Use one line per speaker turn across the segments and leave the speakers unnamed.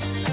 Bye.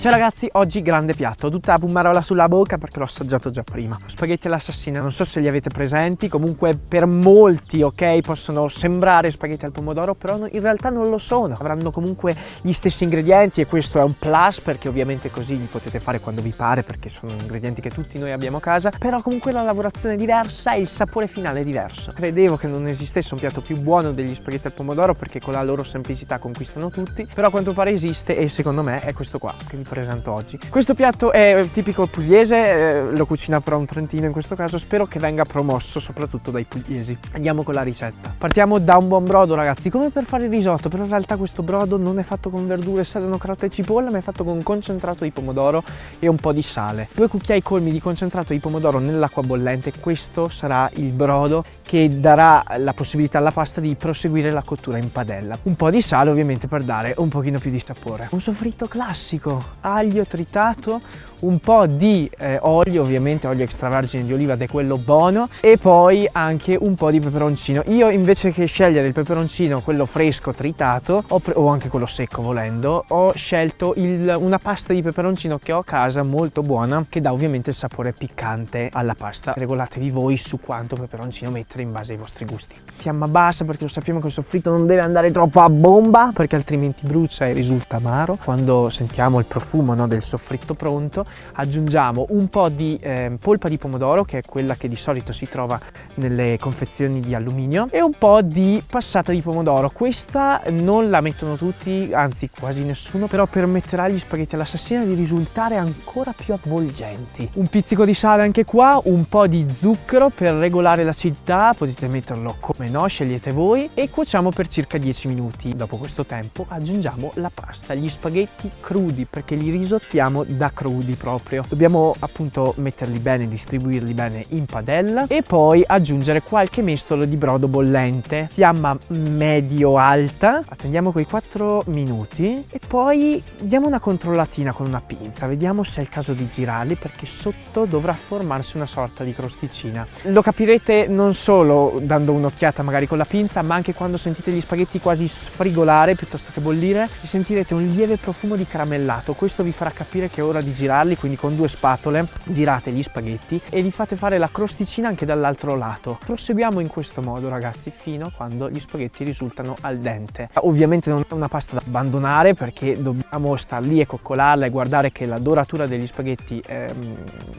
Ciao ragazzi, oggi grande piatto, tutta la pumarola sulla bocca perché l'ho assaggiato già prima. Spaghetti all'assassina, non so se li avete presenti, comunque per molti, ok, possono sembrare spaghetti al pomodoro, però in realtà non lo sono. Avranno comunque gli stessi ingredienti e questo è un plus perché ovviamente così li potete fare quando vi pare perché sono ingredienti che tutti noi abbiamo a casa, però comunque la lavorazione è diversa e il sapore finale è diverso. Credevo che non esistesse un piatto più buono degli spaghetti al pomodoro perché con la loro semplicità conquistano tutti, però a quanto pare esiste e secondo me è questo qua che vi oggi. Questo piatto è tipico pugliese, eh, lo cucina però un trentino in questo caso, spero che venga promosso soprattutto dai pugliesi. Andiamo con la ricetta. Partiamo da un buon brodo ragazzi, come per fare il risotto, però in realtà questo brodo non è fatto con verdure, sedano, carote e cipolla, ma è fatto con concentrato di pomodoro e un po' di sale. Due cucchiai colmi di concentrato di pomodoro nell'acqua bollente, questo sarà il brodo che darà la possibilità alla pasta di proseguire la cottura in padella. Un po' di sale ovviamente per dare un pochino più di sapore. Un soffritto classico, aglio tritato, un po' di eh, olio, ovviamente olio extravergine di oliva ed è quello buono, e poi anche un po' di peperoncino. Io invece che scegliere il peperoncino, quello fresco tritato, o anche quello secco volendo, ho scelto il, una pasta di peperoncino che ho a casa molto buona, che dà ovviamente il sapore piccante alla pasta. Regolatevi voi su quanto peperoncino mettere in base ai vostri gusti. Fiamma bassa perché lo sappiamo che il soffritto non deve andare troppo a bomba, perché altrimenti brucia e risulta amaro. Quando sentiamo il profumo no, del soffritto pronto, aggiungiamo un po' di eh, polpa di pomodoro che è quella che di solito si trova nelle confezioni di alluminio e un po' di passata di pomodoro. Questa non la mettono tutti anzi quasi nessuno però permetterà agli spaghetti all'assassina di risultare ancora più avvolgenti. Un pizzico di sale anche qua un po' di zucchero per regolare l'acidità potete metterlo come no scegliete voi e cuociamo per circa 10 minuti. Dopo questo tempo aggiungiamo la pasta gli spaghetti crudi perché li risottiamo da crudi proprio. Dobbiamo appunto metterli bene, distribuirli bene in padella e poi aggiungere qualche mestolo di brodo bollente, fiamma medio-alta, attendiamo quei 4 minuti e poi diamo una controllatina con una pinza, vediamo se è il caso di girarli perché sotto dovrà formarsi una sorta di crosticina. Lo capirete non solo dando un'occhiata magari con la pinza ma anche quando sentite gli spaghetti quasi sfrigolare piuttosto che bollire sentirete un lieve profumo di caramellato, questo vi farà capire che è ora di girarli quindi con due spatole girate gli spaghetti e li fate fare la crosticina anche dall'altro lato. Proseguiamo in questo modo ragazzi fino a quando gli spaghetti risultano al dente. Ovviamente non è una pasta da abbandonare perché dobbiamo star lì e coccolarla e guardare che la doratura degli spaghetti ehm,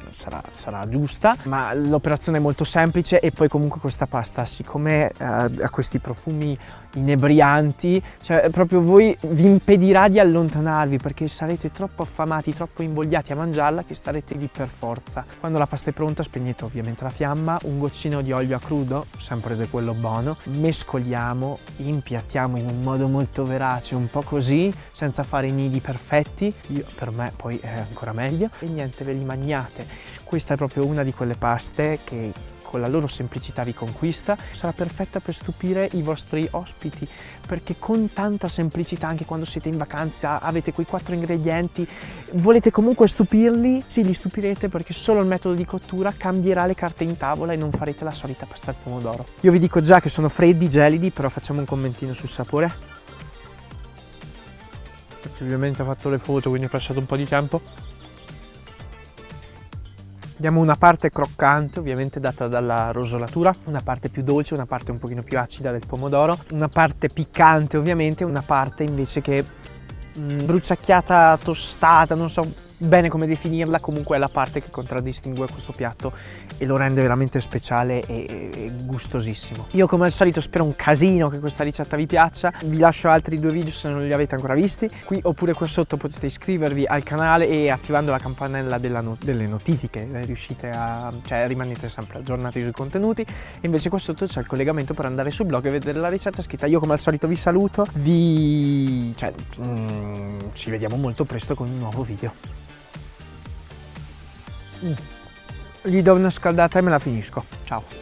sarà, sarà, giusta, ma l'operazione è molto semplice e poi comunque questa pasta siccome eh, ha questi profumi inebrianti, cioè proprio voi vi impedirà di allontanarvi perché sarete troppo affamati, troppo invogliati a mangiarla che starete lì per forza. Quando la pasta è pronta spegnete ovviamente la fiamma, un goccino di olio a crudo, sempre di quello buono, mescoliamo, impiattiamo in un modo molto verace, un po' così, senza fare i nidi perfetti, Io, per me poi è ancora meglio, e niente, ve li mangiate. Questa è proprio una di quelle paste che con la loro semplicità vi conquista, sarà perfetta per stupire i vostri ospiti, perché con tanta semplicità, anche quando siete in vacanza, avete quei quattro ingredienti, volete comunque stupirli, sì, li stupirete perché solo il metodo di cottura cambierà le carte in tavola e non farete la solita pasta al pomodoro. Io vi dico già che sono freddi, gelidi, però facciamo un commentino sul sapore. Ovviamente ho fatto le foto, quindi è passato un po' di tempo. Diamo una parte croccante, ovviamente data dalla rosolatura, una parte più dolce, una parte un pochino più acida del pomodoro, una parte piccante ovviamente, una parte invece che mh, mm, bruciacchiata, tostata, non so, bene come definirla, comunque è la parte che contraddistingue questo piatto e lo rende veramente speciale e, e, gustosissimo. Io come al solito spero un casino che questa ricetta vi piaccia, vi lascio altri due video se non li avete ancora visti, qui oppure qua sotto potete iscrivervi al canale e attivando la campanella no delle notifiche eh, riuscite a, cioè rimanete sempre aggiornati sui contenuti e invece qua sotto c'è il collegamento per andare sul blog e vedere la ricetta scritta. Io come al solito vi saluto, vi... cioè mm, ci vediamo molto presto con un nuovo video. Mm. Gli do una scaldata e me la finisco. Ciao.